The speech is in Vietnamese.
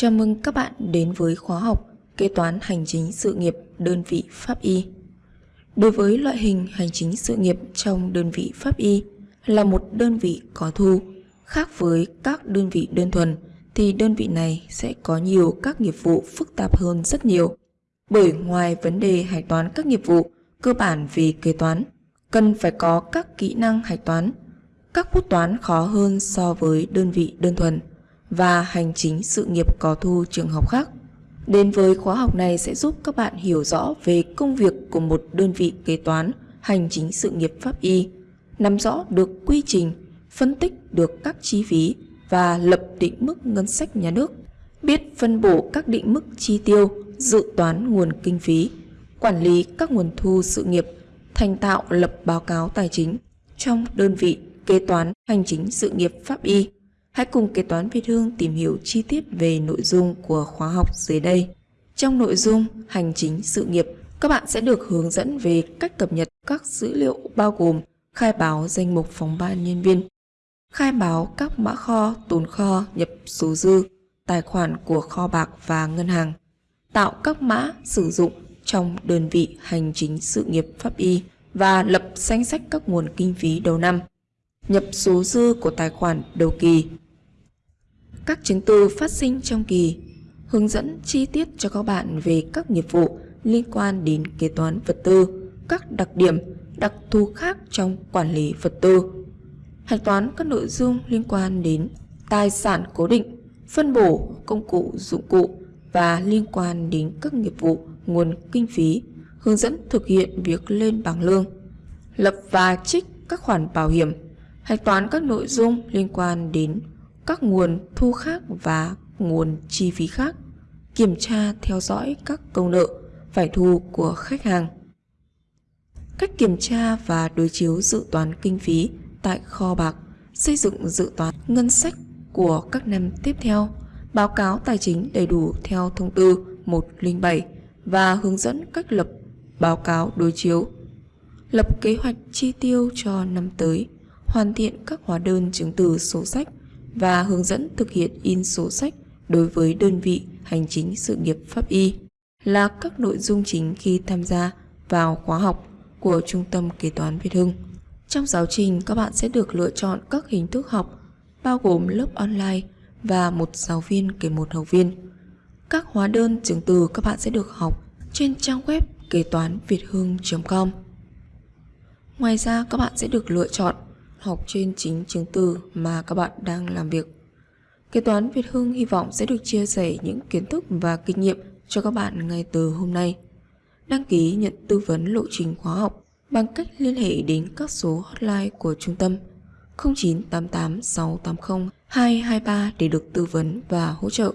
Chào mừng các bạn đến với khóa học Kế toán hành chính sự nghiệp đơn vị pháp y. Đối với loại hình hành chính sự nghiệp trong đơn vị pháp y là một đơn vị có thu, khác với các đơn vị đơn thuần thì đơn vị này sẽ có nhiều các nghiệp vụ phức tạp hơn rất nhiều. Bởi ngoài vấn đề hạch toán các nghiệp vụ cơ bản về kế toán, cần phải có các kỹ năng hạch toán. Các bút toán khó hơn so với đơn vị đơn thuần và hành chính sự nghiệp có thu trường học khác. Đến với khóa học này sẽ giúp các bạn hiểu rõ về công việc của một đơn vị kế toán hành chính sự nghiệp pháp y, nắm rõ được quy trình, phân tích được các chi phí và lập định mức ngân sách nhà nước, biết phân bổ các định mức chi tiêu, dự toán nguồn kinh phí, quản lý các nguồn thu sự nghiệp, thành tạo lập báo cáo tài chính trong đơn vị kế toán hành chính sự nghiệp pháp y. Hãy cùng kế toán Việt Hương tìm hiểu chi tiết về nội dung của khóa học dưới đây. Trong nội dung hành chính sự nghiệp, các bạn sẽ được hướng dẫn về cách cập nhật các dữ liệu bao gồm khai báo danh mục phòng ban nhân viên, khai báo các mã kho, tồn kho, nhập số dư, tài khoản của kho bạc và ngân hàng, tạo các mã sử dụng trong đơn vị hành chính sự nghiệp pháp y và lập danh sách các nguồn kinh phí đầu năm, nhập số dư của tài khoản đầu kỳ, các chứng từ phát sinh trong kỳ, hướng dẫn chi tiết cho các bạn về các nghiệp vụ liên quan đến kế toán vật tư, các đặc điểm, đặc thù khác trong quản lý vật tư. Hạch toán các nội dung liên quan đến tài sản cố định, phân bổ công cụ dụng cụ và liên quan đến các nghiệp vụ nguồn kinh phí, hướng dẫn thực hiện việc lên bảng lương, lập và trích các khoản bảo hiểm, hạch toán các nội dung liên quan đến các nguồn thu khác và nguồn chi phí khác, kiểm tra theo dõi các công nợ phải thu của khách hàng. Cách kiểm tra và đối chiếu dự toán kinh phí tại kho bạc, xây dựng dự toán ngân sách của các năm tiếp theo, báo cáo tài chính đầy đủ theo thông tư 107 và hướng dẫn cách lập báo cáo đối chiếu, lập kế hoạch chi tiêu cho năm tới, hoàn thiện các hóa đơn chứng từ sổ sách và hướng dẫn thực hiện in sổ sách đối với đơn vị hành chính sự nghiệp pháp y là các nội dung chính khi tham gia vào khóa học của Trung tâm Kế toán Việt Hưng. Trong giáo trình, các bạn sẽ được lựa chọn các hình thức học bao gồm lớp online và một giáo viên kể một học viên. Các hóa đơn chứng từ các bạn sẽ được học trên trang web kế toán việt hưng.com. Ngoài ra, các bạn sẽ được lựa chọn học trên chính chứng từ mà các bạn đang làm việc. Kế toán Việt Hưng hy vọng sẽ được chia sẻ những kiến thức và kinh nghiệm cho các bạn ngay từ hôm nay. Đăng ký nhận tư vấn lộ trình khóa học bằng cách liên hệ đến các số hotline của trung tâm 0988 680 223 để được tư vấn và hỗ trợ.